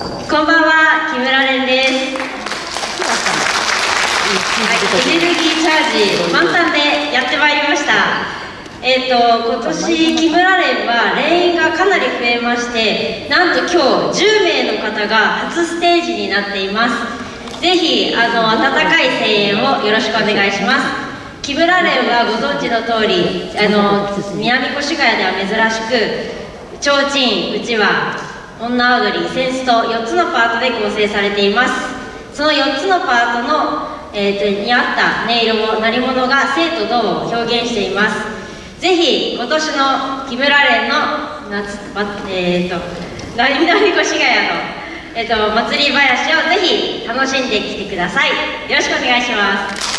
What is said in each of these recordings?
こんばんは、木村蓮です。はい、エネルギーチャージ満タンでやってまいりました。えっ、と今年木村蓮は連員がかなり増えまして、なんと今日10名の方が初ステージになっています。ぜひあの温かい声援をよろしくお願いします。木村蓮はご存知の通り、あの南越谷では珍しく、提灯、うちわ、女踊り、センスと4つのパートで構成されています。その4つのパートの、えーとに合った音色を、鳴り物が生と動を表現しています。ぜひ今年の木村蓮の夏、まえー、と南越谷の、えー、と祭り林をぜひ楽しんできてください。よろしくお願いします。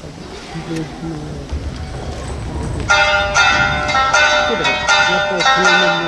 そうっね。